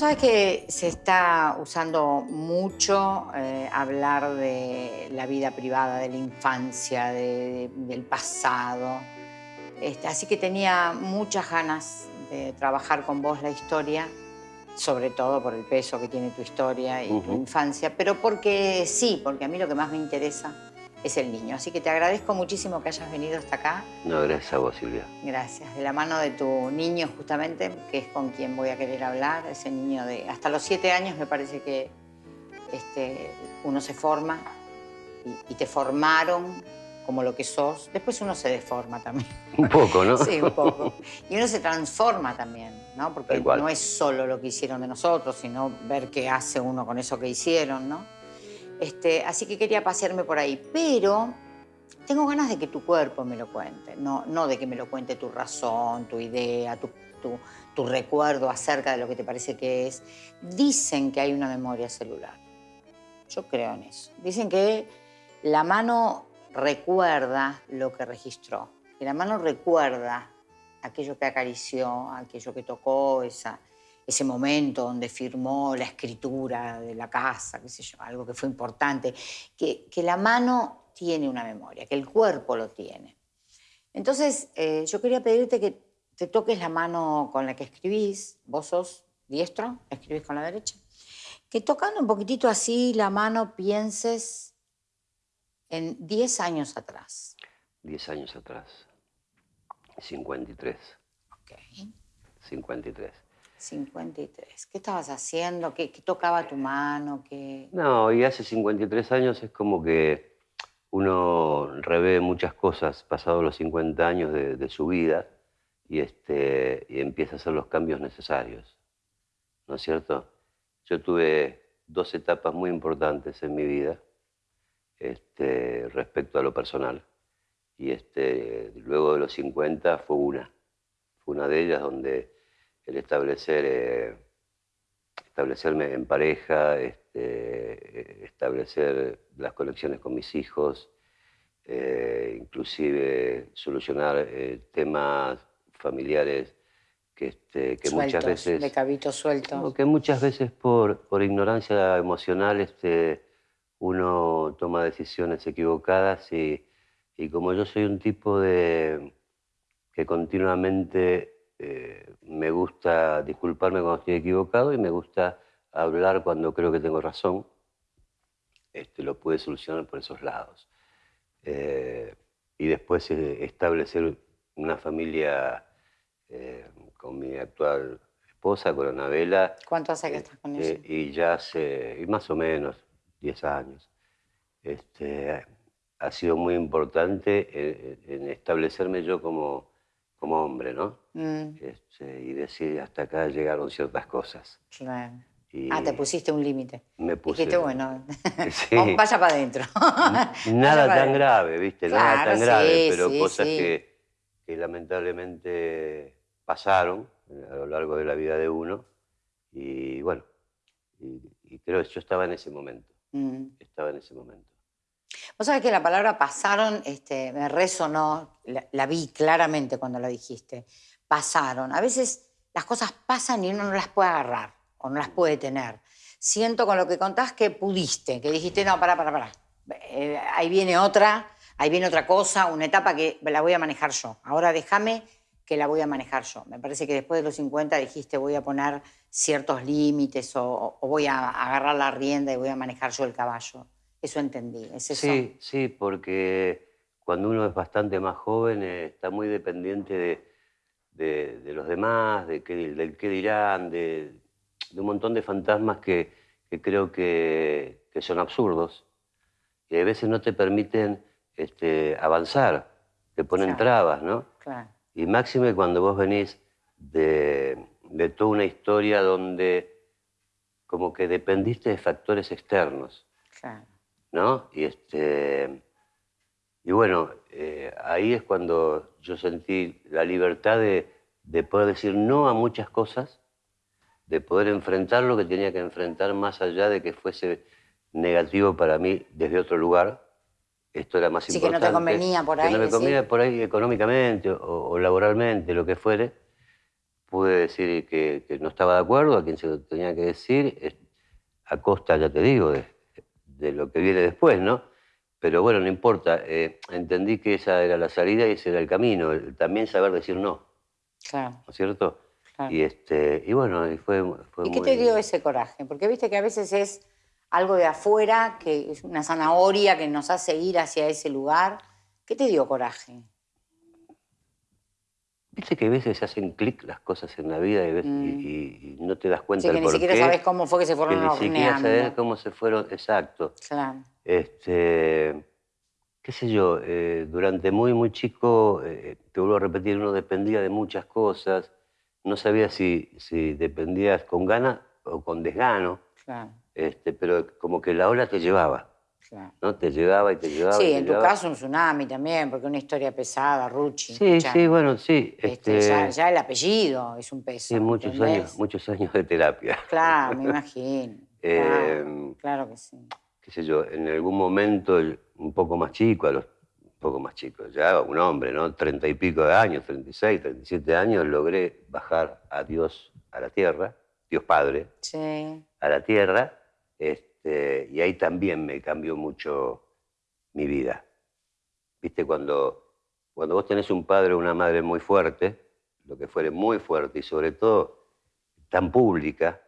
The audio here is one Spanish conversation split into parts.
Vos sabés que se está usando mucho eh, hablar de la vida privada, de la infancia, de- del pasado. Este, así que tenía muchas ganas de trabajar con vos la historia, sobre todo por el peso que tiene tu historia y tu infancia, pero porque sí, porque a mí lo que más me interesa es el niño. Así que te agradezco muchísimo que hayas venido hasta acá. No, gracias a vos, Silvia. Gracias. De la mano de tu niño, justamente, que es con quien voy a querer hablar. Ese niño de hasta los siete años me parece que este, uno se forma y, y te formaron como lo que sos. Después uno se deforma también. Un poco, ¿no? Sí, un poco. Y uno se transforma también, ¿no? Porque no es solo lo que hicieron de nosotros, sino ver qué hace uno con eso que hicieron, ¿no? Este, así que quería pasearme por ahí. Pero tengo ganas de que tu cuerpo me lo cuente, no, no de que me lo cuente tu razón, tu idea, tu, tu- tu recuerdo acerca de lo que te parece que es. Dicen que hay una memoria celular. Yo creo en eso. Dicen que la mano recuerda lo que registró, que la mano recuerda aquello que acarició, aquello que tocó, esa, ese momento donde firmó la escritura de la casa, qué sé yo, algo que fue importante, que, que la mano tiene una memoria, que el cuerpo lo tiene. Entonces, eh, yo quería pedirte que te toques la mano con la que escribís, vos sos diestro, escribís con la derecha, que tocando un poquitito así la mano pienses en 10 años atrás. Diez años atrás. 53. Ok. 53. 53. ¿Qué estabas haciendo? ¿Qué, tocaba tu mano? ¿Qué... No, y hace 53 años es como que uno revé muchas cosas pasados los 50 años de, de su vida y, este, y empieza a hacer los cambios necesarios. ¿No es cierto? Yo tuve dos etapas muy importantes en mi vida este, respecto a lo personal. Y este, luego de los 50 fue una. Fue una de ellas donde el establecer, eh, establecerme en pareja, este, eh, establecer las conexiones con mis hijos, eh, inclusive solucionar eh, temas familiares que, este, que muchas Sueltos, veces... De cabito suelto. Que muchas veces por, por ignorancia emocional este, uno toma decisiones equivocadas y, y como yo soy un tipo de que continuamente eh, me gusta disculparme cuando estoy equivocado y me gusta hablar cuando creo que tengo razón, este, lo pude solucionar por esos lados. Eh, y después eh, establecer una familia eh, con mi actual esposa, con Anabela, ¿Cuánto hace que estás con ella? y ya hace, y más o menos, 10 años. Este, ha sido muy importante en establecerme yo como, como hombre, ¿no? Mm, Este, y decir, hasta acá llegaron ciertas cosas. claro. Y Ah, te pusiste un límite. me puse... Dijiste, bueno, Sí. vaya para adentro. Nada Vaya tan adentro. grave, ¿viste? Nada tan sí, grave, pero sí, cosas. Que, que lamentablemente pasaron a lo largo de la vida de uno. Y bueno, y, y creo que yo estaba en ese momento, Mm. estaba en ese momento. Vos sabés que la palabra pasaron este, me resonó, la, la vi claramente cuando la dijiste. Pasaron. A veces las cosas pasan y uno no las puede agarrar o no las puede tener. Siento con lo que contás que pudiste, que dijiste, no, pará, pará, pará. Eh, ahí viene otra, ahí viene otra cosa, una etapa que la voy a manejar yo. Ahora déjame que la voy a manejar yo. Me parece que después de los 50 dijiste, voy a poner ciertos límites o, o voy a agarrar la rienda y voy a manejar yo el caballo. Eso entendí, es eso. Sí, sí, porque cuando uno es bastante más joven eh, está muy dependiente de, de- de los demás, de qué, del qué dirán, de, de un montón de fantasmas que, que creo que, que son absurdos y a veces no te permiten este, avanzar, te ponen Claro. trabas, ¿no? Claro. Y máxime cuando vos venís de, de toda una historia donde como que dependiste de factores externos. Claro. ¿No? Y, este, y bueno, eh, ahí es cuando yo sentí la libertad de, de poder decir no a muchas cosas, de poder enfrentar lo que tenía que enfrentar más allá de que fuese negativo para mí desde otro lugar. Esto era más Sí, que no te importante. convenía por ahí Que no me decir. convenía por ahí económicamente o, o laboralmente, lo que fuere, pude decir que, no estaba de acuerdo, a quien se lo tenía que decir, a costa, ya te digo, de, lo que viene después, ¿no? Pero bueno, no importa. Eh, entendí que esa era la salida y ese era el camino. También saber decir no. Claro. ¿No es cierto? Y, este, y bueno, y fue, fue ¿Y qué te dio ese coraje? Porque viste que a veces es algo de afuera, que es una zanahoria que nos hace ir hacia ese lugar. ¿Qué te dio coraje? Viste que a veces se hacen clic las cosas en la vida y, mm. no te das cuenta sí, que ni siquiera sabes cómo fue que se fueron que Ni siquiera sabes cómo se fueron, exacto. Claro. Este, qué sé yo, eh, durante muy, muy chico, eh, te vuelvo a repetir, uno dependía de muchas cosas, no sabía si, si dependías con gana o con desgano, claro. este, pero como que la ola te llevaba. ¿No? Te llevaba y te llevaba. Sí, en tu caso un tsunami también, porque una historia pesada, Ruchi. Sí, sí, bueno, sí. Este, este ya, el apellido es un peso. Sí, muchos años, muchos años de terapia. Claro, me imagino. Eh, claro, que sí. Qué sé yo, en algún momento, un poco más chico, a los un poco más chicos, ya un hombre, ¿no? Treinta y pico de años, 36, 37 años, logré bajar a Dios a la tierra, Dios Padre, sí. a la tierra. Este, este, y ahí también me cambió mucho mi vida. Viste, cuando, cuando vos tenés un padre o una madre muy fuerte, lo que fuere muy fuerte y sobre todo tan pública.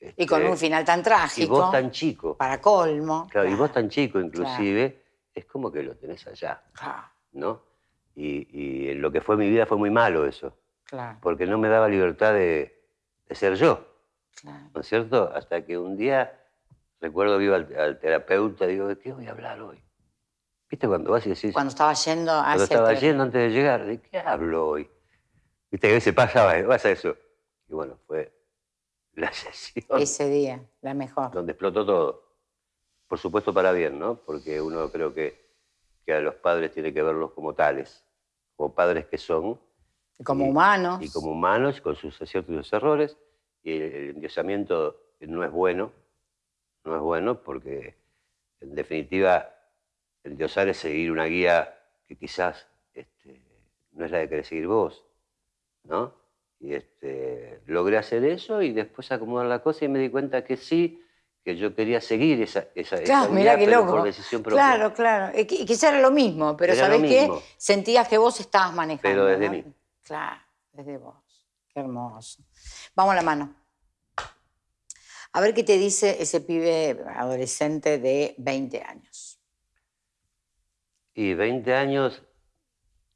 y con este, un final tan trágico. Y vos tan chico. Para colmo. Claro, y vos tan chico inclusive, es como que lo tenés allá. ¿No? Y, lo que fue mi vida fue muy malo eso. Claro. Porque no me daba libertad de, ser yo. ¿No es cierto? Hasta que un día Recuerdo que iba al, terapeuta, digo, ¿de qué voy a hablar hoy? ¿Viste cuando vas y decís... Cuando estaba yendo hacia Cuando estaba yendo antes de llegar, ¿de qué hablo hoy? Viste que a veces pasa, a eso. Y bueno, fue la sesión. Ese día, la mejor. Donde explotó todo. Por supuesto para bien, ¿no? Porque uno creo que, que a los padres tiene que verlos como tales, como padres que son. Y como humanos. Y como humanos, con sus aciertos y sus errores. Y el, el endiosamiento no es bueno, no es bueno porque, en definitiva, el diosar es seguir una guía que quizás este, no es la que querés seguir vos, ¿no? Y este, logré hacer eso y después acomodar la cosa y me di cuenta que sí, que yo quería seguir esa, esa, claro, guía, qué loco. por decisión propia. Claro, claro. Y quizás era lo mismo, pero ¿sabés qué? Sentías que vos estabas manejando. Pero desde mí. Claro, desde vos. Qué hermoso. Vamos a la mano. A ver qué te dice ese pibe adolescente de 20 años. Y 20 años...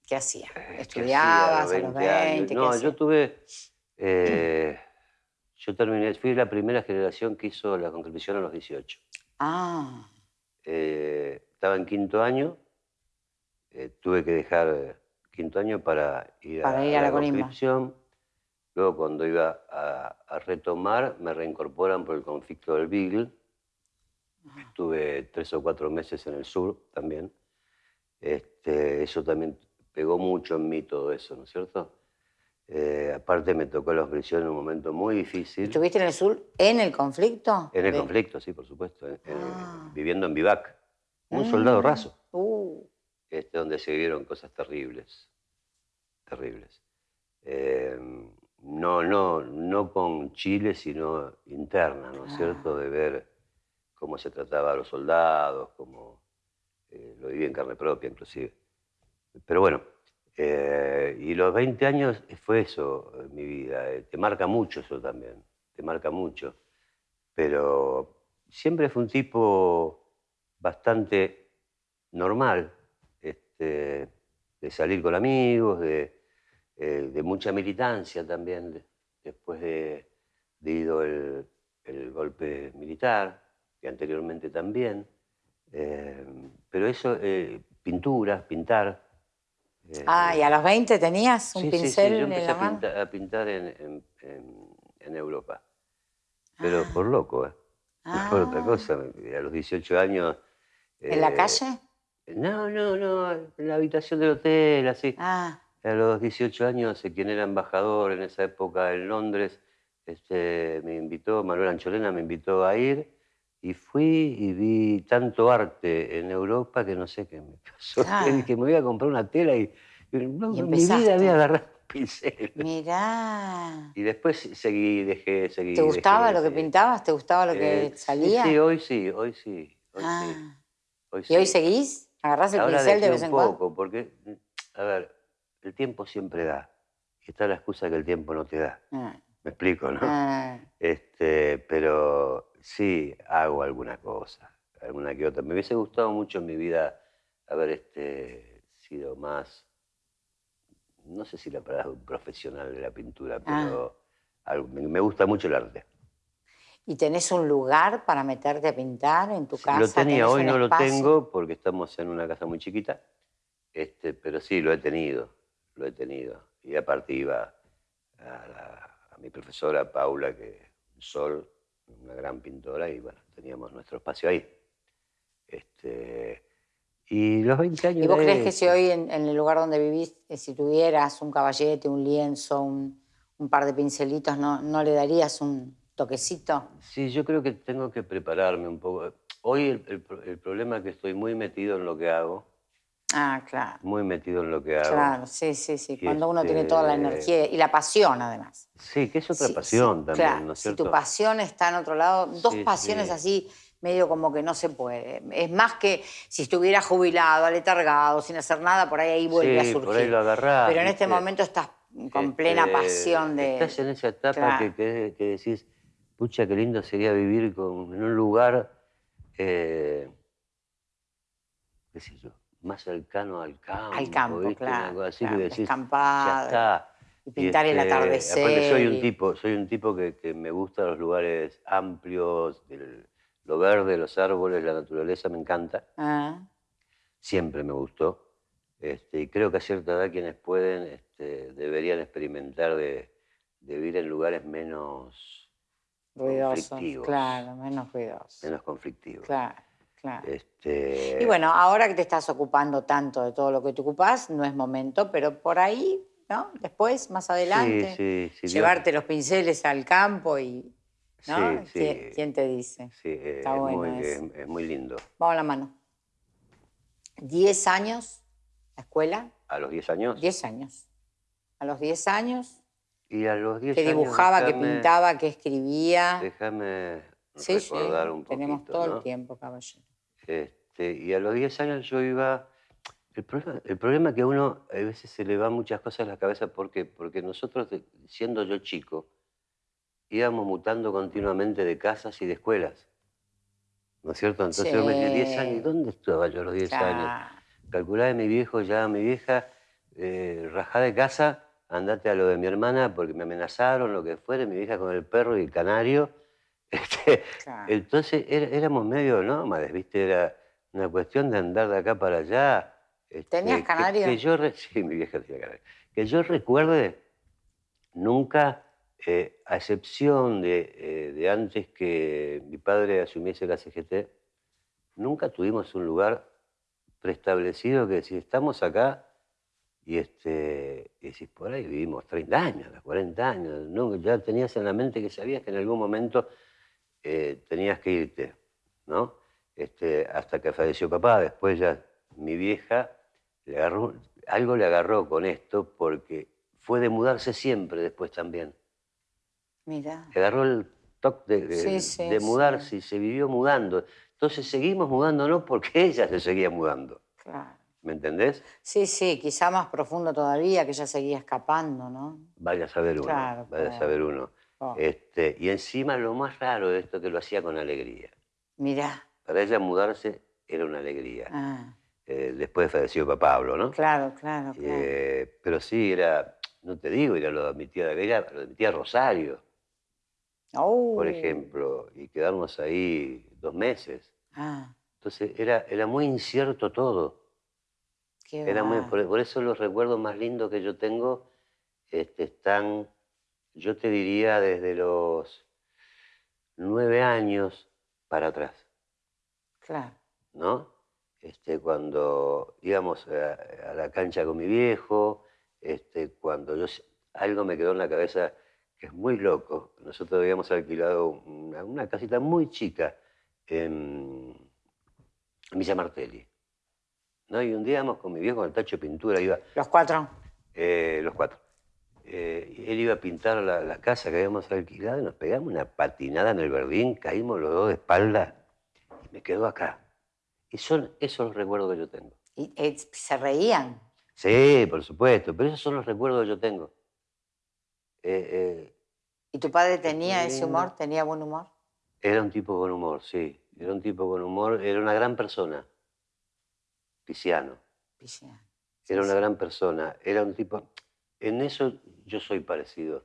¿Qué hacía? Eh, ¿Estudiabas a los 20? No, yo tuve... Eh, yo terminé, fui la primera generación que hizo la conscripción a los 18. Ah. Eh, estaba en quinto año, tuve que dejar quinto año para ir, a, la, conscripción. Luego, cuando iba a, retomar, me reincorporan por el conflicto del Beagle. Estuve tres o cuatro meses en el sur también. Este, eso también pegó mucho en mí todo eso, ¿no es cierto? Eh, aparte me tocó la prisión en un momento muy difícil. ¿Estuviste en el sur en el conflicto? En el conflicto, sí, por supuesto. Ah. viviendo en Vivac. Un soldado mm. raso. Uh. Este, donde se vivieron cosas terribles. Terribles. Eh, no, no, no con Chile, sino interna, ¿no es cierto? De ver cómo se trataba a los soldados, cómo eh, lo viví en carne propia inclusive. Pero bueno, eh, y los 20 años fue eso en mi vida, eh, te marca mucho eso también, te marca mucho. Pero siempre fue un tipo bastante normal, este, de salir con amigos, de eh, de mucha militancia también, después de, ido el, golpe militar, que anteriormente también. Eh, pero eso, eh, pinturas, pintar. ah, ¿y a los 20 tenías un pincel sí, yo en la mano? A, a pintar en, Europa. Pero ah. por loco, ¿eh? Por otra ah. cosa. A los 18 años... ¿En la calle? No, no, no, en la habitación del hotel, así. Ah. A los 18 años, quien era embajador en esa época en Londres, este, me invitó, Manuel Ancholena me invitó a ir y fui y vi tanto arte en Europa que no sé qué me pasó. Ah. Dije, me voy a comprar una tela y, No, Y en mi vida había agarrado un pincel. Mirá. Y después seguí, dejé, seguí. ¿Te gustaba dejé, lo que pintabas? ¿Te gustaba lo que Eh, salía? Sí, hoy sí, hoy sí. Hoy sí. Ah. Hoy ¿Y hoy seguís? ¿Agarrás el Ahora pincel de vez un en cuando? poco, porque, a ver, el tiempo siempre da. Y está la excusa que el tiempo no te da. Ah, Me explico, ¿no? ah. Este, pero sí hago alguna cosa, alguna que otra. Me hubiese gustado mucho en mi vida haber este, sido más, no sé si la palabra profesional de la pintura, Ah. pero algo- me, me gusta mucho el arte. ¿Y tenés un lugar para meterte a pintar en tu Sí, casa? lo tenía, ¿Tenés hoy no lo tengo porque estamos en una casa muy chiquita, este, pero sí, lo he tenido, lo he tenido. Y aparte iba a, la- a mi profesora Paula, que Sol, una gran pintora, y bueno, teníamos nuestro espacio ahí. Este, y los 20 años... ¿Y vos de crees que si hoy en, en el lugar donde vivís, eh, si tuvieras un caballete, un lienzo, un, un par de pincelitos, ¿no, ¿no le darías un toquecito? Sí, yo creo que tengo que prepararme un poco. Hoy el, el el problema es que estoy muy metido en lo que hago, Ah, claro. muy metido en lo que hago. Claro, sí, sí, sí. Y Cuando uno tiene toda la este- energía y la pasión, además. Sí, que es otra Sí, pasión sí, también, claro. ¿no es Si tu pasión está en otro lado, dos Sí, pasiones sí. así, medio como que no se puede. Es más que si estuviera jubilado, aletargado, sin hacer nada, por ahí, ahí vuelve a surgir. por ahí lo agarrás, Pero en este momento estás con plena Este, pasión de. Estás en esa etapa Claro. que, que- que decís, pucha, qué lindo sería vivir con- en un lugar, eh, qué sé yo, más cercano al campo. Al campo, ¿viste? Claro, así claro, que decís, ya está. y pintar el este, atardecer Aparte soy un y- tipo, soy un tipo que, que me gusta los lugares amplios, el- lo verde, los árboles, la naturaleza, me encanta. Ah, siempre me gustó. Este, y creo que a cierta edad quienes pueden este, deberían experimentar de, de vivir en lugares menos, ruidosos. Conflictivos. Claro, menos ruidosos. menos conflictivos. Claro, claro. Este, Y bueno, ahora que te estás ocupando tanto de todo lo que te ocupás, no es momento, pero por ahí, ¿no? Después, más adelante, sí, sí, sí, Dios- llevarte los pinceles al campo y, ¿no? Sí, ¿Quién, sí. quién te dice? sí, eh, Está es, bueno muy, es- es muy lindo. Vamos a la mano. ¿Diez años la escuela? A los 10 años. Diez años. A los diez años, Y a los 10 que años. dibujaba, que pintaba, que escribía. Déjame Sí, sí, recordar un poquito. tenemos todo ¿no? el tiempo, caballero. Este, y a los 10 años yo iba... El problema, el problema es que a uno a veces se le van muchas cosas a la cabeza. ¿Por qué? Porque nosotros, de- siendo yo chico, íbamos mutando continuamente de casas y de escuelas. ¿No es cierto? Entonces yo me dije, 10 años, ¿y dónde estaba yo a los 10 años? Calculá de mi viejo, ya mi vieja, eh, rajá de casa, andate a lo de mi hermana porque me amenazaron, lo que fuera, mi vieja con el perro y el canario. Este, Claro. entonces era- éramos medio nómades, ¿viste? Era una cuestión de andar de acá para allá. este, ¿Tenías que- canario? Que, yo, re- sí, mi vieja tenía canario. Que yo recuerde, nunca, eh, a excepción de, eh, de antes que mi padre asumiese la CGT, nunca tuvimos un lugar preestablecido que si estamos acá y, este, y decís, por ahí vivimos 30 años, 40 años, ¿no? ya tenías en la mente que sabías que en algún momento eh, tenías que irte, ¿no? Este, hasta que falleció papá, después ya mi vieja le agarró, algo le agarró con esto porque fue de mudarse siempre después también. Mira. Le agarró el toque de, de- Sí, sí, de sí. mudarse y se vivió mudando. Entonces seguimos mudándonos porque ella se seguía mudando. Claro. ¿Me entendés? Sí, sí, quizá más profundo todavía, que ella seguía escapando, ¿no? Vaya a saber uno. Claro, vaya a saber uno. Pobre. Este, y encima lo más raro de esto que lo hacía con alegría. Mirá. Para ella mudarse era una alegría. Ah, Eh, después falleció papá Pablo, ¿no? claro, claro, claro. Eh, pero sí, era, no te digo, era lo de mi tía, era lo de mi tía Rosario, Oh. por ejemplo, y quedarnos ahí dos meses. Ah, Entonces era, era muy incierto todo. qué Era muy, por eso los recuerdos más lindos que yo tengo este, están, yo te diría, desde los nueve años para atrás, Claro. ¿no? Este, cuando íbamos a, a la cancha con mi viejo, este, cuando yo, algo me quedó en la cabeza que es muy loco. Nosotros habíamos alquilado una, una casita muy chica en, en Villa Martelli, ¿no? Y un día íbamos con mi viejo con el tacho de pintura, iba... ¿Los cuatro? Eh, los cuatro. Eh, él iba a pintar la, casa que habíamos alquilado y nos pegamos una patinada en el verdín, caímos los dos de espalda y me quedó acá. Y son esos los recuerdos que yo tengo. ¿Y eh, se reían? Sí, por supuesto, pero esos son los recuerdos que yo tengo. ¿Y tu padre tenía ese humor? ¿Tenía buen humor? Era un tipo con humor, sí. Era un tipo con humor, era una gran persona. Pisiano. Pisiano. Era una gran persona. Era un tipo. En eso yo soy parecido.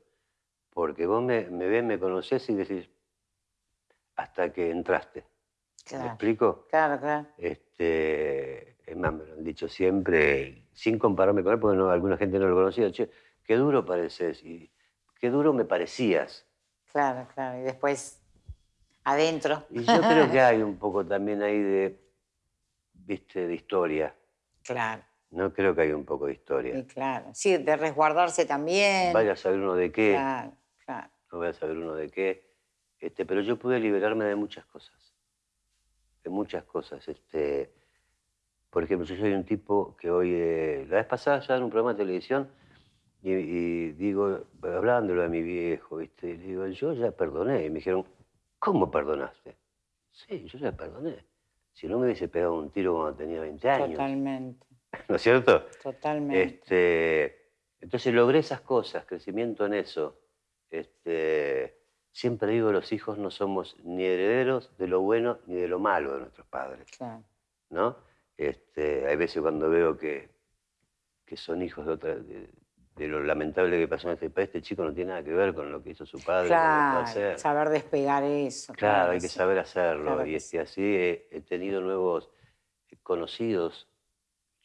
Porque vos me, me ves, me conocés y decís, hasta que entraste. ¿Me explico? Claro, claro. Este, es más, me lo han dicho siempre, sin compararme con él, porque alguna gente no lo conocía. Che, qué duro pareces y qué duro me parecías. Claro, claro. Y después adentro. Y yo creo que hay un poco también ahí de, viste, de historia. Claro. No creo que haya un poco de historia. Sí, claro. Sí, de resguardarse también. Vaya a saber uno de qué. Claro, claro. No voy a saber uno de qué. Este, pero yo pude liberarme de muchas cosas. De muchas cosas. Este, por ejemplo, yo soy un tipo que hoy... Eh, la vez pasada ya en un programa de televisión y, digo, hablándolo de mi viejo, ¿viste? Y digo, yo ya perdoné. Y me dijeron, ¿Cómo perdonaste? Sí, yo ya perdoné. Si no me hubiese pegado un tiro cuando tenía 20 años. Totalmente. ¿No es cierto? Totalmente. Este, entonces logré esas cosas, crecimiento en eso. Este, siempre digo, los hijos no somos ni herederos de lo bueno ni de lo malo de nuestros padres. Claro. ¿No? Este, hay veces cuando veo que, que son hijos de, otra, de lo lamentable que pasó en este país, este chico no tiene nada que ver con lo que hizo su padre. Claro, saber despegar eso. Claro, hay que saber hacerlo. y así he, tenido nuevos conocidos.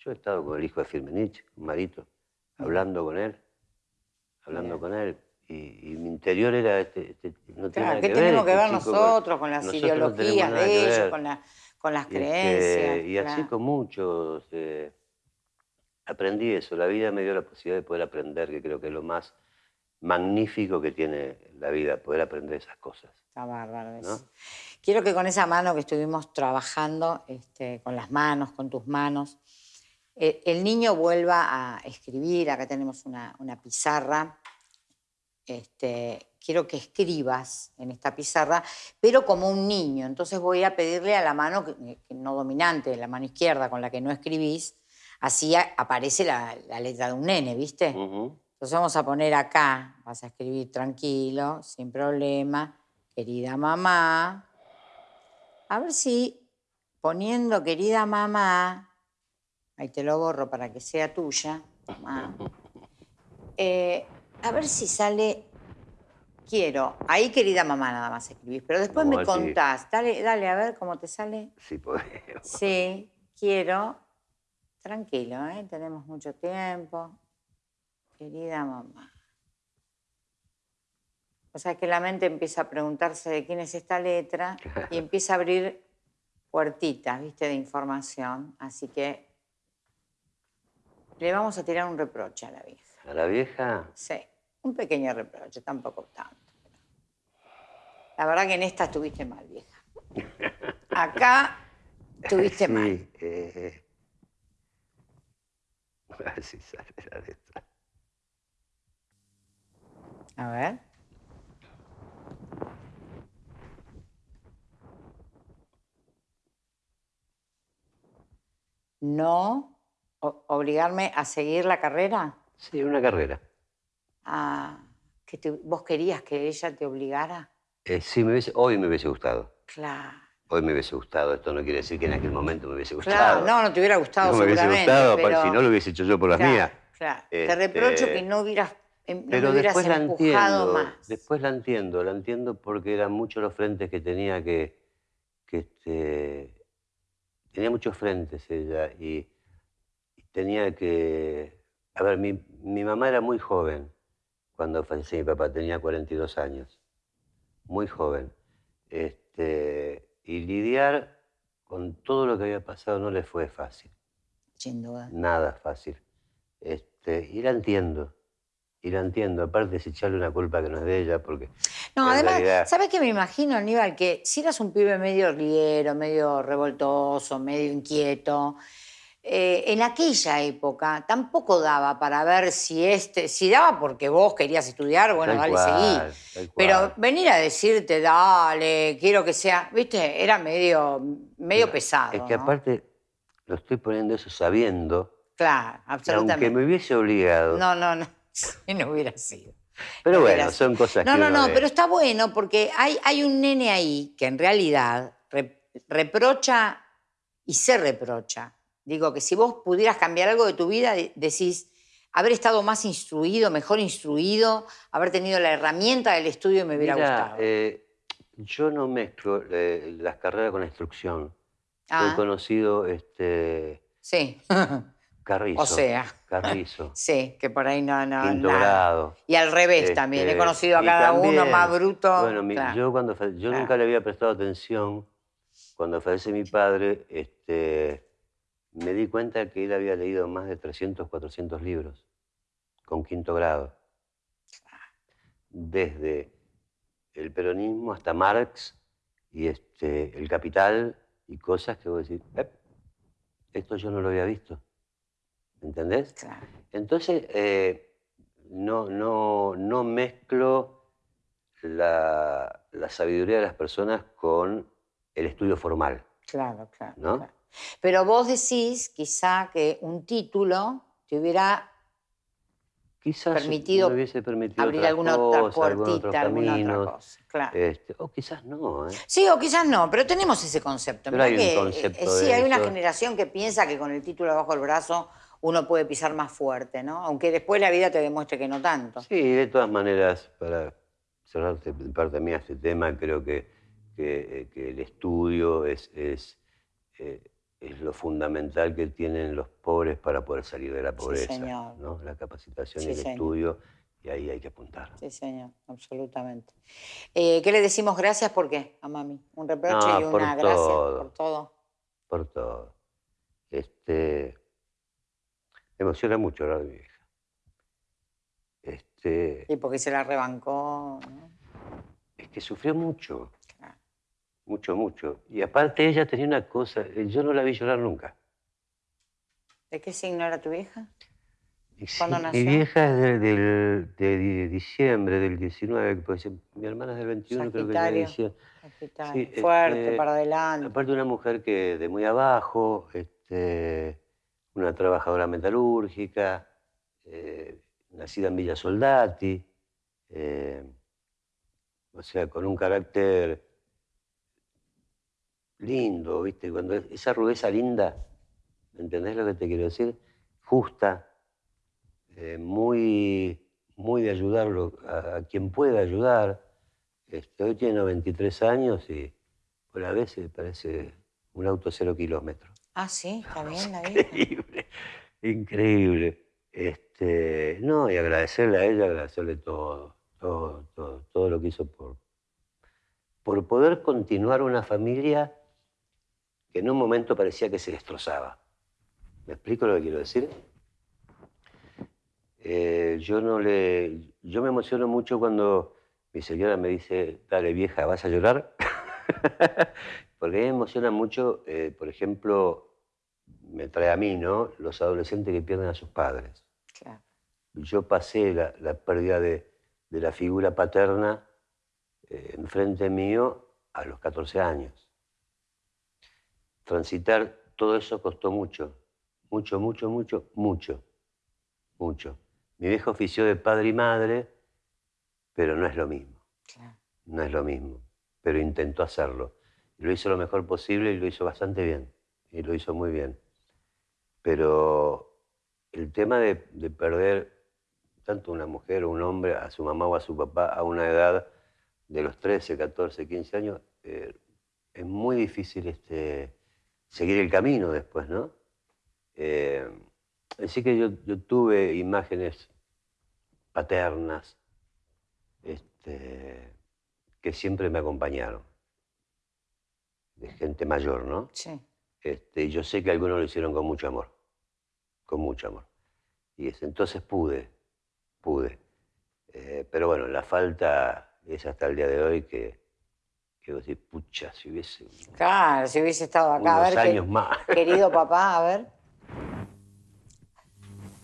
Yo he estado con el hijo de Firmenich, Marito, hablando con él, hablando con él. Y, mi interior era este, este no tiene nada ¿qué que tenemos ver, que ver nosotros con las ideologías de ellos, con, con, las creencias? y así con muchos. Eh, aprendí eso, la vida me dio la posibilidad de poder aprender, que creo que es lo más magnífico que tiene la vida, poder aprender esas cosas. Está bárbaro Quiero que con esa mano que estuvimos trabajando, este, con las manos, con tus manos, el niño vuelva a escribir. Acá tenemos una, pizarra. Este, quiero que escribas en esta pizarra, pero como un niño. Entonces voy a pedirle a la mano no dominante, la mano izquierda con la que no escribís, así aparece la, letra de un nene, ¿viste? Entonces vamos a poner acá, vas a escribir tranquilo, sin problema, querida mamá. A ver si poniendo querida mamá, ahí te lo borro para que sea tuya, eh, a ver si sale, quiero, ahí querida mamá nada más escribís, pero después me contás, dale, dale a ver cómo te sale. Sí, podemos. Sí, quiero Tranquilo, ¿eh? tenemos mucho tiempo. Querida mamá. O sea que la mente empieza a preguntarse de quién es esta letra y empieza a abrir puertitas, ¿viste? De información. Así que le vamos a tirar un reproche a la vieja. ¿A la vieja? Sí, un pequeño reproche, tampoco tanto. La verdad que en esta estuviste mal, vieja. Acá estuviste sí, mal. Eh, a ver si sale la letra. A ver. No obligarme a seguir la carrera. Sí, una carrera. Ah, que ¿Vos querías que ella te obligara? Eh, sí, me hoy me hubiese gustado. Claro hoy me hubiese gustado. Esto no quiere decir que en aquel momento me hubiese gustado. Claro, no, no te hubiera gustado no me hubiese gustado, si no lo hubiese hecho yo por las mías. Claro, te este, reprocho que no hubieras, em, no pero hubieras después empujado la entiendo, más. Después la entiendo, la entiendo porque eran muchos los frentes que tenía que... que este, tenía muchos frentes ella y, tenía que... A ver, mi, mi mamá era muy joven cuando falleció mi papá, tenía 42 años. Muy joven. Este, y lidiar con todo lo que había pasado no le fue fácil. Sin duda. Nada fácil. Este, y la entiendo. Y la entiendo. Aparte de echarle una culpa que no es de ella, porque... No, además, ¿sabes qué me imagino, Aníbal? Que si eras un pibe medio riero, medio revoltoso, medio inquieto, eh, en aquella época tampoco daba para ver si este, si daba porque vos querías estudiar, bueno, dale, seguí. Pero venir a decirte, dale, quiero que sea, viste, era medio, medio pesado. Es que aparte lo estoy poniendo eso sabiendo. Claro, absolutamente. Aunque me hubiese obligado. No, no, no, no hubiera sido. Pero bueno, son cosas no, que. No, no, no, pero está bueno porque hay, hay un nene ahí que en realidad reprocha y se reprocha Digo que si vos pudieras cambiar algo de tu vida, decís, haber estado más instruido, mejor instruido, haber tenido la herramienta del estudio me hubiera gustado. Eh, yo no mezclo eh, las carreras con la instrucción. Ah. He conocido este. Sí. Carrizo. O sea. Carrizo. Sí, que por ahí no, no. Quinto grado. Y al revés también. He este, conocido a cada uno más bruto. Bueno, yo cuando yo nunca le había prestado atención. Cuando fallece mi padre, este, me di cuenta que él había leído más de 300, 400 libros con quinto grado. Desde el peronismo hasta Marx y este, el capital y cosas que vos decís, esto yo no lo había visto. ¿Entendés? Entonces, eh, no, no, no mezclo la, sabiduría de las personas con el estudio formal. Claro, claro. ¿no? claro. Pero vos decís quizá que un título te hubiera quizás permitido, abrir alguna otra puertita, alguna otra cosa. Claro. Este, o quizás no. ¿eh? Sí, o quizás no, pero tenemos ese concepto. Pero hay un concepto eh, sí, hay una generación que piensa que con el título bajo el brazo uno puede pisar más fuerte, ¿no? Aunque después la vida te demuestre que no tanto. Sí, de todas maneras, para cerrarte parte mía este tema, creo que, que, el estudio es, es eh, es lo fundamental que tienen los pobres para poder salir de la pobreza. ¿no? La capacitación y el estudio, y ahí hay que apuntar. Sí, señor, absolutamente. Eh, ¿Qué le decimos gracias por qué a mami? Un reproche y una gracias por todo. Por todo. Este, me emociona mucho hablar de mi hija. Este, y porque se la rebancó. Es que sufrió mucho mucho, mucho. Y aparte ella tenía una cosa, eh, yo no la vi llorar nunca. ¿De qué signo era tu hija? ¿Cuándo nació? Mi vieja es de, diciembre del 19, pues, mi hermana es del 21, creo que ya decía. Fuerte, este, para adelante. Aparte una mujer que de muy abajo, este, una trabajadora metalúrgica, eh, nacida en Villa Soldati, eh, o sea, con un carácter lindo, ¿viste? Cuando esa rudeza linda, ¿entendés lo que te quiero decir? Justa, eh, muy, muy de ayudarlo a, quien pueda ayudar. Este, hoy tiene 93 años y por a veces parece un auto cero kilómetros. Ah, sí, está bien la vida. Increíble, increíble. Este, no, y agradecerle a ella, agradecerle todo, todo, todo, todo lo que hizo por, por poder continuar una familia que en un momento parecía que se destrozaba. ¿Me explico lo que quiero decir? Eh, yo no le. Yo me emociono mucho cuando mi señora me dice, dale vieja, ¿vas a llorar? Porque a mí me emociona mucho, eh, por ejemplo, me trae a mí, ¿no? Los adolescentes que pierden a sus padres. Claro. Yo pasé la, pérdida de, la figura paterna eh, enfrente mío a los 14 años transitar todo eso costó mucho, mucho, mucho, mucho, mucho, mucho. Mi viejo ofició de padre y madre, pero no es lo mismo. No es lo mismo, pero intentó hacerlo. lo hizo lo mejor posible y lo hizo bastante bien, y lo hizo muy bien. Pero el tema de, perder tanto una mujer o un hombre, a su mamá o a su papá, a una edad de los 13, 14, 15 años, eh, es muy difícil este, seguir el camino después, ¿no? Eh, así que yo, tuve imágenes paternas este, que siempre me acompañaron, de gente mayor, ¿no? Sí. Este, yo sé que algunos lo hicieron con mucho amor, con mucho amor. Y entonces pude, pude. Eh, pero bueno, la falta es hasta el día de hoy que que vos decís, pucha, si hubiese... Claro, si hubiese estado acá. a ver, años más. Querido papá, a ver.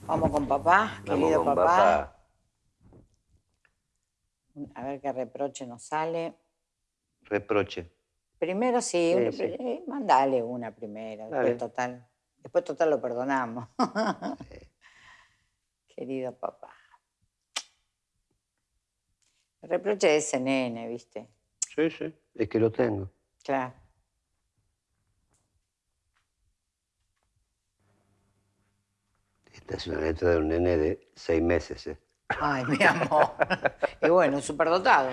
Vamos con papá, querido con papá. A ver qué reproche nos sale. Reproche. Primero sí, eh, mandale una primero, después total. Después total lo perdonamos. Querido papá. El reproche de ese nene, ¿viste? Sí, sí, es que lo tengo. Claro. Esta es una letra de un nene de seis meses, ¿eh? Ay, mi amor. y bueno, superdotado.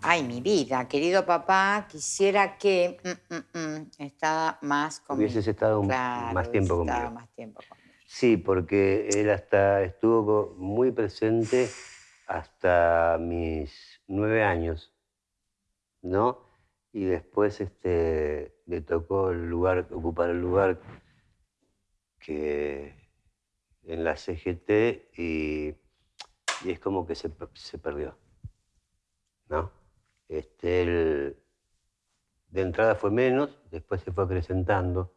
Ay, mi vida, querido papá, quisiera que mm, mm, mm, estaba más conmigo. Hubieses estado más tiempo conmigo. más tiempo conmigo. Sí, porque él hasta estuvo muy presente hasta mis nueve años, ¿no? Y después este, le tocó el lugar, ocupar el lugar que en la CGT y, es como que se, perdió, ¿no? Este, de entrada fue menos, después se fue acrecentando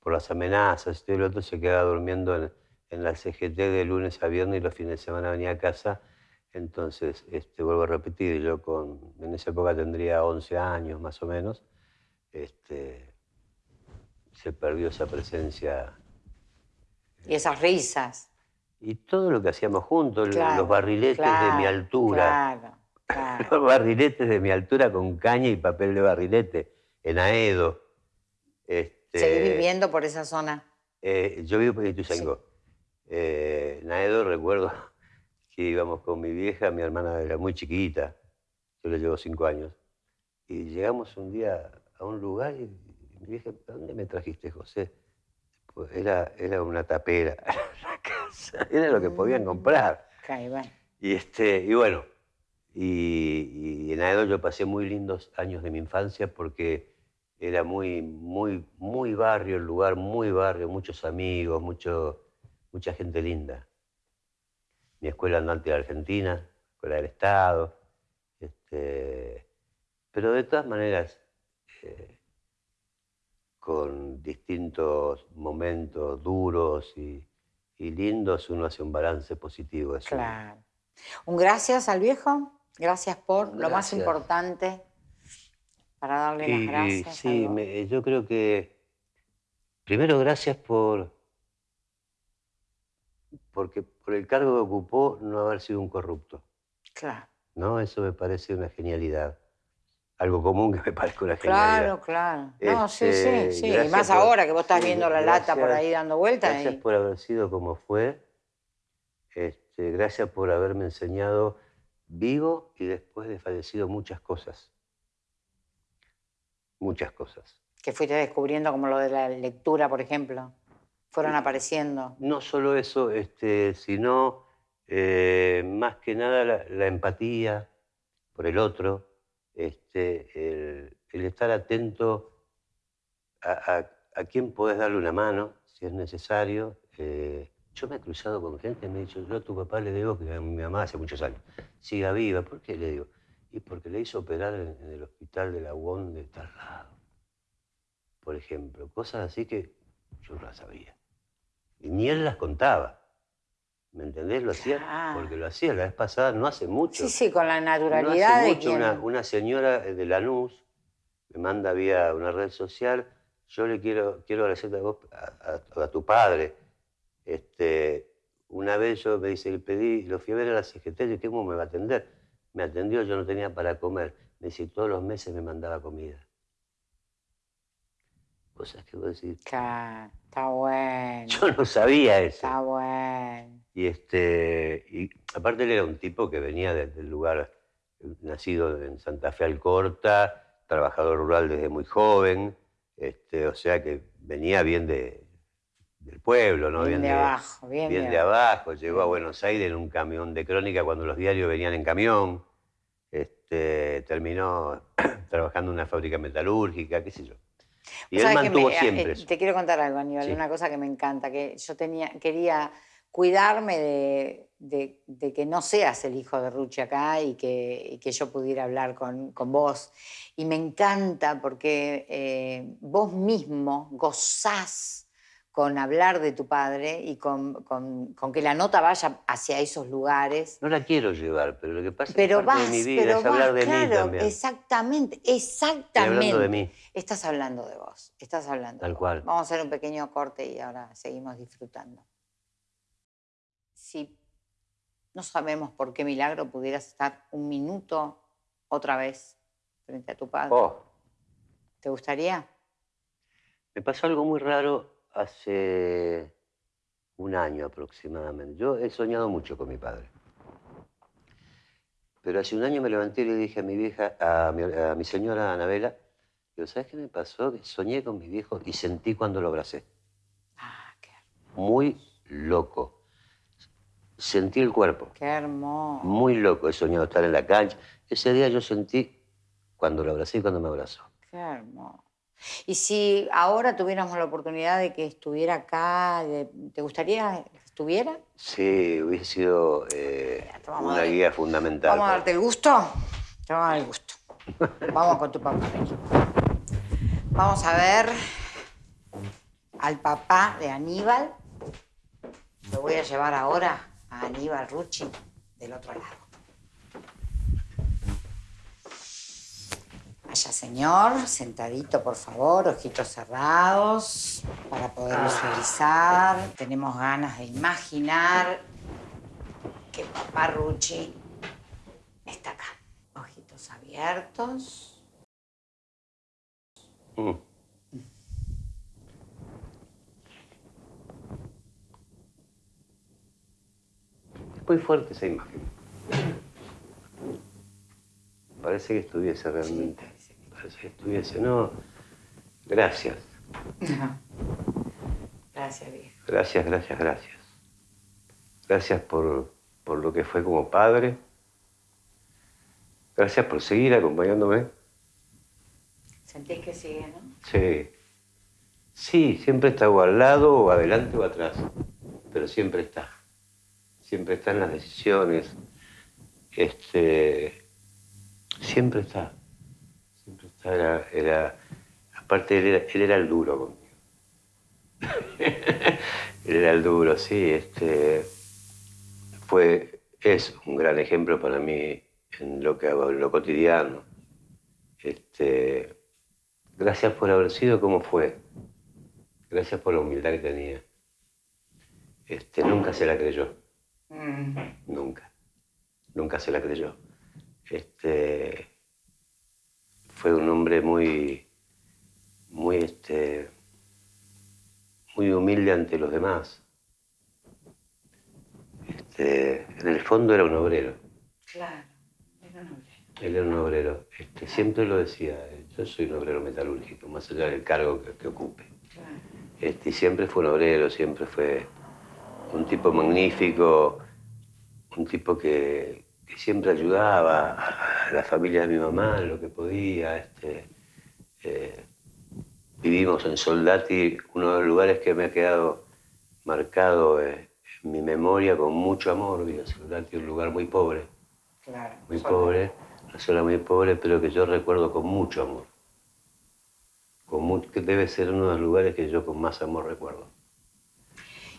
por las amenazas, este y el otro se quedaba durmiendo en, en, la CGT de lunes a viernes y los fines de semana venía a casa. Entonces, este, vuelvo a repetir, yo con, en esa época tendría 11 años más o menos, este, se perdió esa presencia y esas risas. Y todo lo que hacíamos juntos, los barriletes de mi altura. Claro, claro. Los barriletes de mi altura con caña y papel de barrilete, en Aedo. Este, ¿Seguís viviendo por esa zona? Eh, yo vivo por Ituzaingó. Eh, en Aedo recuerdo que íbamos con mi vieja, mi hermana era muy chiquita, yo le llevo cinco años, y llegamos un día a un lugar y mi vieja, ¿dónde me trajiste, José? Pues era, era una tapera la casa, era lo que podían mm. comprar. Y, este, y bueno, y, en Aedo yo pasé muy lindos años de mi infancia porque era muy, muy, muy barrio el lugar, muy barrio, muchos amigos, mucho, mucha gente linda. Mi escuela andante de Argentina, escuela del Estado. Este, pero de todas maneras, eh, con distintos momentos duros y, lindos, uno hace un balance positivo. claro. Un gracias al viejo, gracias por lo más importante para darle las gracias. sí, yo creo que primero gracias por porque por el cargo que ocupó no haber sido un corrupto. Claro. ¿No? Eso me parece una genialidad algo común que me parezca una genialidad. Claro, claro. No, sí, sí, este, sí. Y más ahora que vos estás viendo la lata por ahí dando vueltas. Gracias por haber sido como fue. Este, gracias por haberme enseñado vivo y después de fallecido muchas cosas. Muchas cosas. Que fuiste descubriendo como lo de la lectura, por ejemplo. Fueron apareciendo. No solo eso, este, sino eh, más que nada la empatía por el otro, este, el, estar atento a, quién podés darle una mano, si es necesario. Eh, yo me he cruzado con gente que me ha dicho, yo a tu papá le digo que a mi mamá hace muchos años siga viva. ¿Por qué le digo? Y porque le hizo operar en, el hospital de la UON de tal lado. Por ejemplo, cosas así que yo no las sabía. Y ni él las contaba. ¿Me entendés? Lo hacía porque lo hacía la vez pasada, no hace mucho. Sí, sí, con la naturalidad no hace mucho, una, señora de Lanús me manda vía una red social, yo le quiero, quiero agradecerte a vos, a, tu padre. Este, una vez yo me dice, le pedí, lo fui a ver a la CGT, y ¿cómo me va a atender? Me atendió, yo no tenía para comer. Me dice, todos los meses me mandaba comida. ¿Vos sabés qué vos decís? Está bueno. Yo no sabía eso. Está bueno. Y, este, y aparte él era un tipo que venía del lugar, nacido en Santa Fe Alcorta, trabajador rural desde muy joven, este, o sea que venía bien de, del pueblo, ¿no? Bien, de, abajo, bien, de, abajo. Llegó a Buenos Aires en un camión de crónica cuando los diarios venían en camión. Este, terminó trabajando en una fábrica metalúrgica, qué sé yo. Y él mantuvo eh, siempre eso. Te quiero contar algo, Aníbal, una cosa que me encanta, que yo tenía, quería cuidarme de, que no seas el hijo de Ruchi acá y que, yo pudiera hablar con, vos. Y me encanta porque eh, vos mismo gozás con hablar de tu padre y con, con- con que la nota vaya hacia esos lugares. No la quiero llevar, pero lo que pasa Pero es que de mi vida, pero es hablar vas, de mí también. exactamente, Estoy exactamente. hablando de mí. Estás hablando de vos, estás hablando. Tal de vos. cual. Vamos a hacer un pequeño corte y ahora seguimos disfrutando. Si no sabemos por qué milagro pudieras estar un minuto otra vez frente a tu padre, Oh, ¿te gustaría? me pasó algo muy raro hace un año aproximadamente. Yo he soñado mucho con mi padre. Pero hace un año me levanté y le dije a mi vieja, a mi, a mi señora Anabela, digo, ¿sabes qué me pasó? Que soñé con mi viejo y sentí cuando lo abracé. Ah, qué, Muy loco. Sentí el cuerpo. qué hermoso. Muy loco. He soñado estar en la cancha. Ese día yo sentí cuando lo abracé y cuando me abrazó. Qué hermoso. Y si ahora tuviéramos la oportunidad de que estuviera acá, de- ¿te gustaría que estuviera? Sí, hubiese sido eh, a una guía fundamental. Vamos a darte el gusto. Te vamos a dar el gusto. Vamos con tu papá. Vamos a ver al papá de Aníbal. Lo voy a llevar ahora a Aníbal Rucci del otro lado. Vaya señor, sentadito por favor, ojitos cerrados para poder visualizar. Tenemos ganas de imaginar que papá Rucci está acá. Ojitos abiertos. Mm. Es muy fuerte esa imagen. Parece que estuviese realmente. Parece que estuviese. No. Gracias. Gracias, viejo. Gracias, gracias, gracias. Gracias por, por lo que fue como padre. Gracias por seguir acompañándome. Sentís que sigue, ¿no? Sí. Sí, siempre está o al lado, o adelante o atrás. Pero siempre está. Siempre está en las decisiones. Este. Siempre está. Era. era- aparte, él era, él era el duro conmigo. él era el duro, sí. Este. Fue. Es un gran ejemplo para mí en lo que hago, en lo cotidiano. Este. Gracias por haber sido como fue. Gracias por la humildad que tenía. Este, nunca se la creyó. Mm. Nunca. Nunca se la creyó. Este, fue un hombre muy, muy, este, muy humilde ante los demás. Este, en el fondo era un obrero. Claro. Era un hombre. Él era un obrero. Este, siempre lo decía. Yo soy un obrero metalúrgico, más allá del cargo que, que ocupe. Claro. Este, siempre fue un obrero, siempre fue un tipo magnífico, un tipo que, que siempre ayudaba a la familia de mi mamá en lo que podía. Este, eh, vivimos en Soldati, uno de los lugares que me ha quedado marcado eh, en mi memoria con mucho amor. En Soldati, un lugar muy pobre, Claro. muy Sola. pobre, una zona muy pobre, pero que yo recuerdo con mucho amor. Con que debe ser uno de los lugares que yo con más amor recuerdo.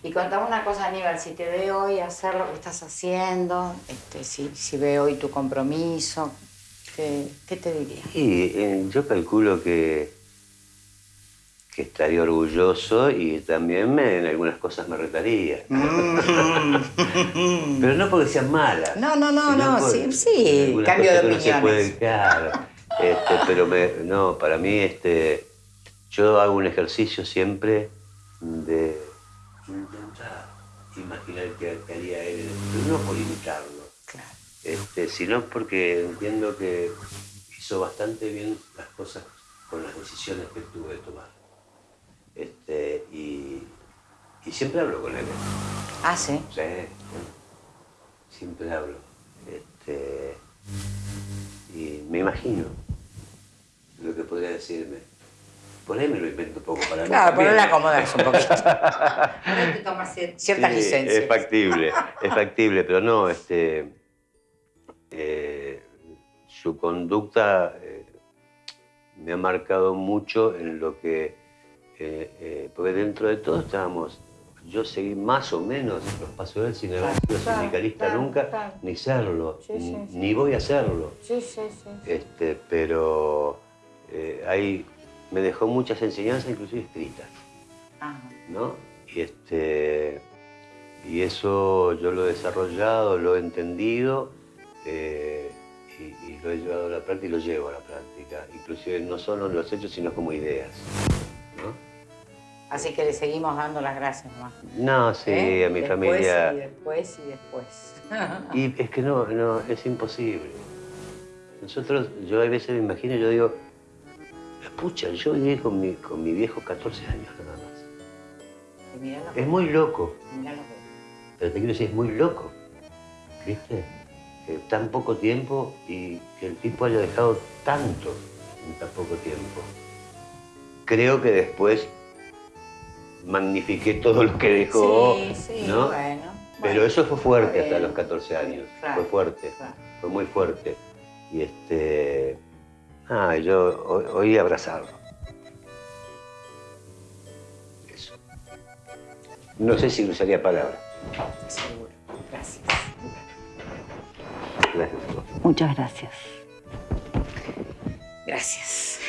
Y contame una cosa, Aníbal, si te ve hoy hacer lo que estás haciendo, este, si, si ve hoy tu compromiso, ¿qué, qué te diría? Y eh, yo calculo que, que estaría orgulloso y también me- en algunas cosas me retaría. Pero no porque sean malas. No, no, no, no, sí, sí, cambio de no opiniones. pueden, claro. Este, pero me- no, para mí este, yo hago un ejercicio siempre de intentar imaginar qué, haría él, pero no por imitarlo Claro. este, sino porque entiendo que hizo bastante bien las cosas con las decisiones que tuvo que tomar. Este, y, y siempre hablo con él. Ah, sí. Sí, siempre hablo. Este, y me imagino lo que podría decirme. Por ahí me lo invento un poco para mí. Claro, le acomodas un poquito. Te tomas cier- ciertas Sí, licencias. Es factible, es factible, pero no, este, eh, su conducta eh, me ha marcado mucho en lo que eh, eh, porque dentro de todo estábamos, yo seguí más o menos los pasos de él sin haber sido sindicalista nunca, ni serlo, Sí, sí, n- sí. ni voy a serlo. Sí, sí, sí. Este, pero eh, ahí me dejó muchas enseñanzas, inclusive escritas, Ajá. ¿no? Y, este, y eso yo lo he desarrollado, lo he entendido eh, y, y lo he llevado a la práctica y lo llevo a la práctica. Inclusive no solo en los hechos, sino como ideas, ¿no? Así que le seguimos dando las gracias nomás. No, sí, ¿Eh? a mi Después familia... Y después y después. Y es que no, no, es imposible. Nosotros, yo a veces me imagino, yo digo, pucha, yo viví con mi, con mi viejo 14 años nada más. Es muy loco, pero te quiero decir, es muy loco, ¿viste? Que tan poco tiempo y que el tipo haya dejado tanto en tan poco tiempo. Creo que después magnifiqué todo lo que dejó, Sí, sí, ¿no? bueno. Pero bueno, eso fue fuerte hasta los 14 años, Claro, fue fuerte. claro. fue muy fuerte. Y este. Ah, yo hoy, hoy abrazarlo. Eso. No sé si usaría palabras. Seguro. Gracias. Gracias. Muchas gracias. Gracias.